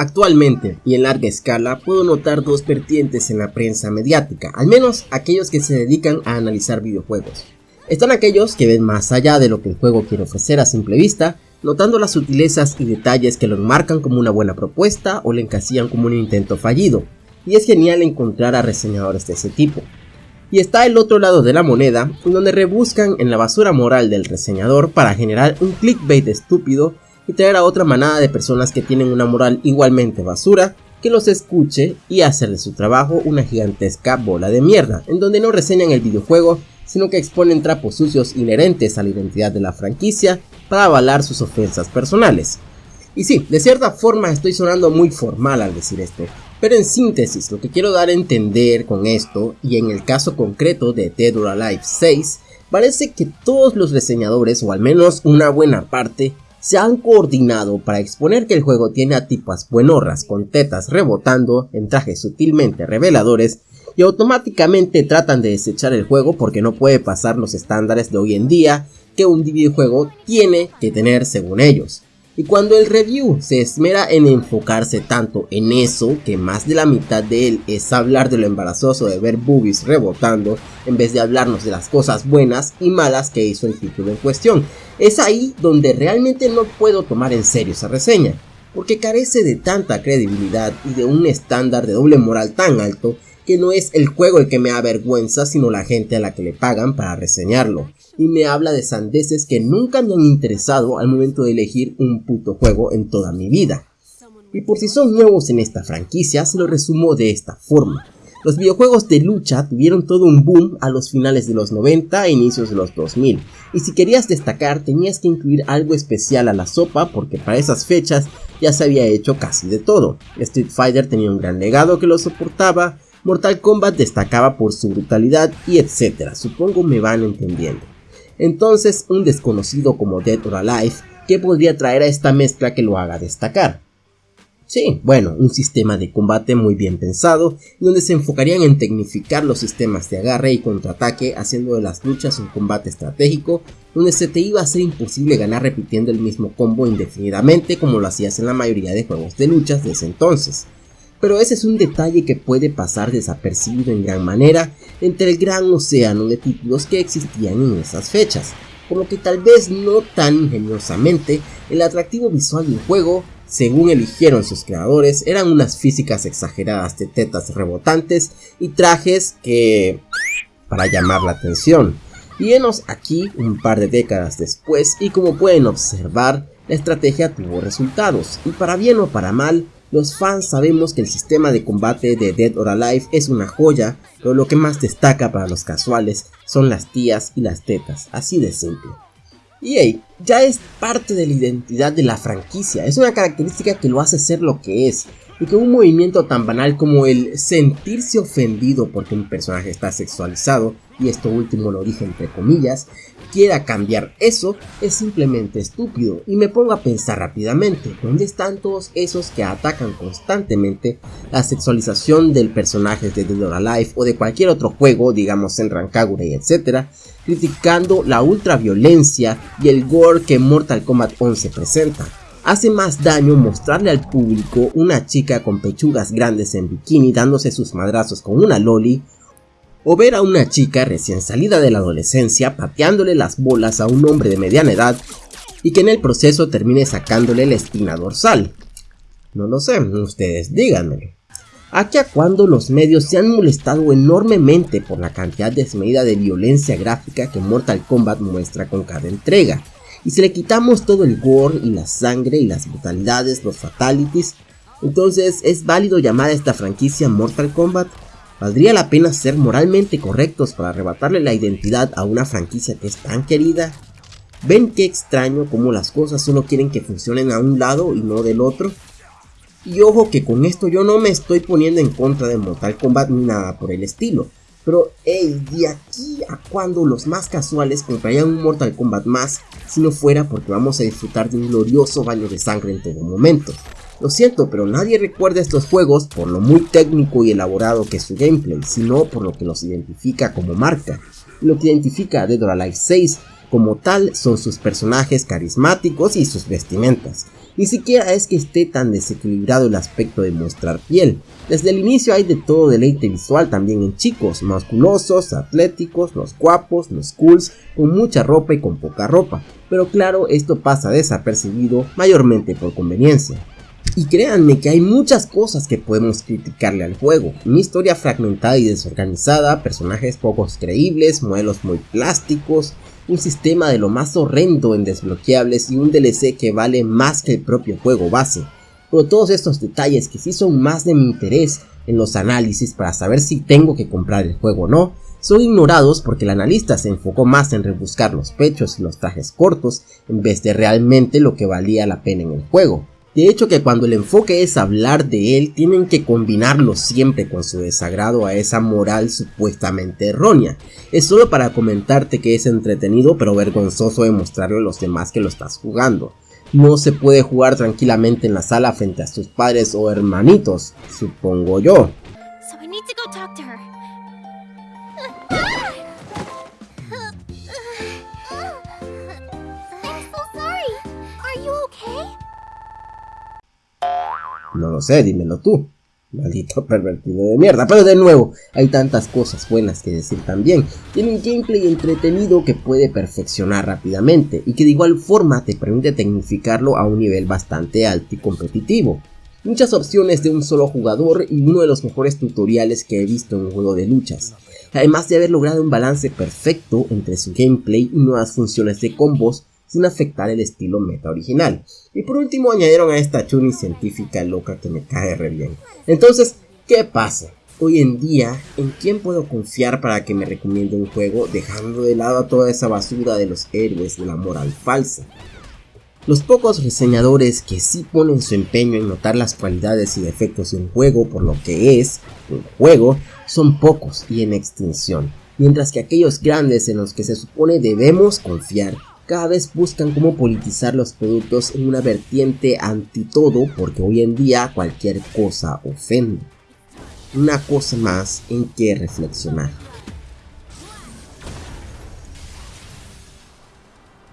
Actualmente, y en larga escala, puedo notar dos vertientes en la prensa mediática, al menos aquellos que se dedican a analizar videojuegos. Están aquellos que ven más allá de lo que el juego quiere ofrecer a simple vista, notando las sutilezas y detalles que lo enmarcan como una buena propuesta o le encasillan como un intento fallido, y es genial encontrar a reseñadores de ese tipo. Y está el otro lado de la moneda, donde rebuscan en la basura moral del reseñador para generar un clickbait estúpido y traer a otra manada de personas que tienen una moral igualmente basura que los escuche y hacer de su trabajo una gigantesca bola de mierda, en donde no reseñan el videojuego, sino que exponen trapos sucios inherentes a la identidad de la franquicia para avalar sus ofensas personales. Y sí, de cierta forma estoy sonando muy formal al decir esto, pero en síntesis lo que quiero dar a entender con esto, y en el caso concreto de Dead or Alive 6, parece que todos los reseñadores, o al menos una buena parte, se han coordinado para exponer que el juego tiene a tipas buenorras con tetas rebotando en trajes sutilmente reveladores y automáticamente tratan de desechar el juego porque no puede pasar los estándares de hoy en día que un videojuego tiene que tener según ellos. Y cuando el review se esmera en enfocarse tanto en eso, que más de la mitad de él es hablar de lo embarazoso de ver boobies rebotando, en vez de hablarnos de las cosas buenas y malas que hizo el título en cuestión, es ahí donde realmente no puedo tomar en serio esa reseña, porque carece de tanta credibilidad y de un estándar de doble moral tan alto que no es el juego el que me avergüenza, sino la gente a la que le pagan para reseñarlo. Y me habla de sandeces que nunca me han interesado al momento de elegir un puto juego en toda mi vida. Y por si son nuevos en esta franquicia, se lo resumo de esta forma. Los videojuegos de lucha tuvieron todo un boom a los finales de los 90 e inicios de los 2000, y si querías destacar tenías que incluir algo especial a la sopa porque para esas fechas ya se había hecho casi de todo. Street Fighter tenía un gran legado que lo soportaba, Mortal Kombat destacaba por su brutalidad y etcétera, supongo me van entendiendo. Entonces, un desconocido como Dead or Alive, ¿qué podría traer a esta mezcla que lo haga destacar? Sí, bueno, un sistema de combate muy bien pensado, donde se enfocarían en tecnificar los sistemas de agarre y contraataque, haciendo de las luchas un combate estratégico, donde se te iba a ser imposible ganar repitiendo el mismo combo indefinidamente como lo hacías en la mayoría de juegos de luchas de ese entonces pero ese es un detalle que puede pasar desapercibido en gran manera entre el gran océano de títulos que existían en esas fechas, por lo que tal vez no tan ingeniosamente el atractivo visual del juego, según eligieron sus creadores, eran unas físicas exageradas de tetas rebotantes y trajes que... para llamar la atención. Y aquí un par de décadas después y como pueden observar, la estrategia tuvo resultados, y para bien o para mal, los fans sabemos que el sistema de combate de Dead or Alive es una joya, pero lo que más destaca para los casuales son las tías y las tetas, así de simple. EA ya es parte de la identidad de la franquicia, es una característica que lo hace ser lo que es, y que un movimiento tan banal como el sentirse ofendido porque un personaje está sexualizado, y esto último lo dije entre comillas, quiera cambiar eso es simplemente estúpido y me pongo a pensar rápidamente, ¿dónde están todos esos que atacan constantemente la sexualización del personaje de Dead or Alive o de cualquier otro juego, digamos en Rancagure y etcétera, criticando la ultraviolencia y el gore que Mortal Kombat 11 presenta? Hace más daño mostrarle al público una chica con pechugas grandes en bikini dándose sus madrazos con una loli o ver a una chica recién salida de la adolescencia pateándole las bolas a un hombre de mediana edad y que en el proceso termine sacándole la espina dorsal. No lo sé, ustedes díganmelo. Aquí a cuando los medios se han molestado enormemente por la cantidad desmedida de violencia gráfica que Mortal Kombat muestra con cada entrega, y si le quitamos todo el gore y la sangre y las brutalidades, los fatalities, entonces es válido llamar a esta franquicia Mortal Kombat. ¿Valdría la pena ser moralmente correctos para arrebatarle la identidad a una franquicia que es tan querida? ¿Ven qué extraño como las cosas solo quieren que funcionen a un lado y no del otro? Y ojo que con esto yo no me estoy poniendo en contra de Mortal Kombat ni nada por el estilo. Pero hey, de aquí a cuando los más casuales comprarían un Mortal Kombat más si no fuera porque vamos a disfrutar de un glorioso baño de sangre en todo momento. Lo siento, pero nadie recuerda estos juegos por lo muy técnico y elaborado que es su gameplay, sino por lo que los identifica como marca. Lo que identifica a Dead or Alive 6 como tal son sus personajes carismáticos y sus vestimentas. Ni siquiera es que esté tan desequilibrado el aspecto de mostrar piel. Desde el inicio hay de todo deleite visual también en chicos, musculosos, atléticos, los guapos, los cools, con mucha ropa y con poca ropa. Pero claro, esto pasa desapercibido mayormente por conveniencia. Y créanme que hay muchas cosas que podemos criticarle al juego. Una historia fragmentada y desorganizada, personajes pocos creíbles, modelos muy plásticos, un sistema de lo más horrendo en desbloqueables y un DLC que vale más que el propio juego base. Pero todos estos detalles que sí son más de mi interés en los análisis para saber si tengo que comprar el juego o no, son ignorados porque el analista se enfocó más en rebuscar los pechos y los trajes cortos en vez de realmente lo que valía la pena en el juego. De hecho que cuando el enfoque es hablar de él, tienen que combinarlo siempre con su desagrado a esa moral supuestamente errónea. Es solo para comentarte que es entretenido pero vergonzoso demostrarle a los demás que lo estás jugando. No se puede jugar tranquilamente en la sala frente a sus padres o hermanitos, supongo yo. No lo sé, dímelo tú. Maldito pervertido de mierda. Pero de nuevo, hay tantas cosas buenas que decir también. Tiene un gameplay entretenido que puede perfeccionar rápidamente y que de igual forma te permite tecnificarlo a un nivel bastante alto y competitivo. Muchas opciones de un solo jugador y uno de los mejores tutoriales que he visto en un juego de luchas. Además de haber logrado un balance perfecto entre su gameplay y nuevas funciones de combos sin afectar el estilo meta original. Y por último añadieron a esta chuni científica loca que me cae re bien. Entonces, ¿qué pasa? Hoy en día, ¿en quién puedo confiar para que me recomiende un juego dejando de lado a toda esa basura de los héroes de la moral falsa? Los pocos reseñadores que sí ponen su empeño en notar las cualidades y defectos de un juego por lo que es un juego son pocos y en extinción, mientras que aquellos grandes en los que se supone debemos confiar cada vez buscan cómo politizar los productos en una vertiente anti todo porque hoy en día cualquier cosa ofende. Una cosa más en que reflexionar.